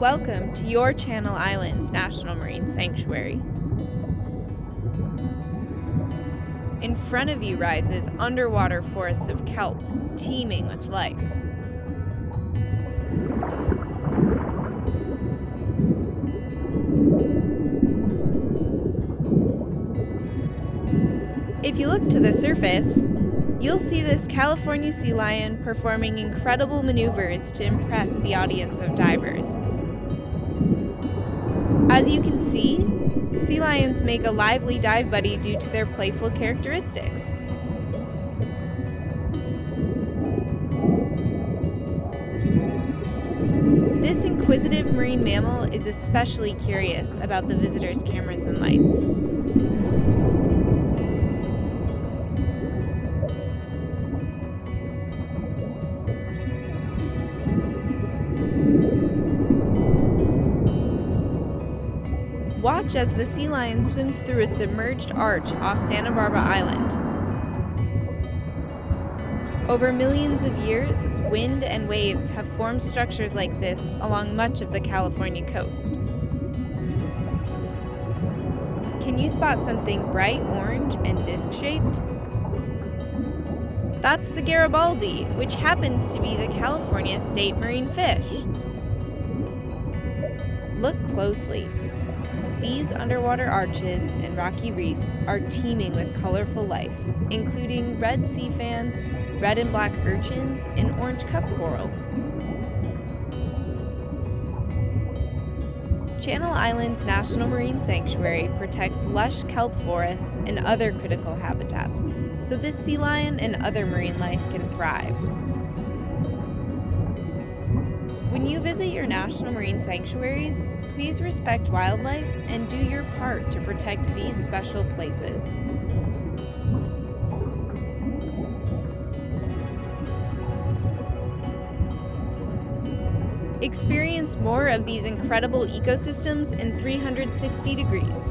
Welcome to your Channel Islands National Marine Sanctuary. In front of you rises underwater forests of kelp, teeming with life. If you look to the surface, you'll see this California sea lion performing incredible maneuvers to impress the audience of divers. As you can see, sea lions make a lively dive buddy due to their playful characteristics. This inquisitive marine mammal is especially curious about the visitors' cameras and lights. Watch as the sea lion swims through a submerged arch off Santa Barbara Island. Over millions of years, wind and waves have formed structures like this along much of the California coast. Can you spot something bright orange and disc shaped? That's the Garibaldi, which happens to be the California state marine fish. Look closely. These underwater arches and rocky reefs are teeming with colorful life, including red sea fans, red and black urchins, and orange cup corals. Channel Islands National Marine Sanctuary protects lush kelp forests and other critical habitats, so this sea lion and other marine life can thrive. When you visit your national marine sanctuaries, please respect wildlife and do your part to protect these special places. Experience more of these incredible ecosystems in 360 degrees.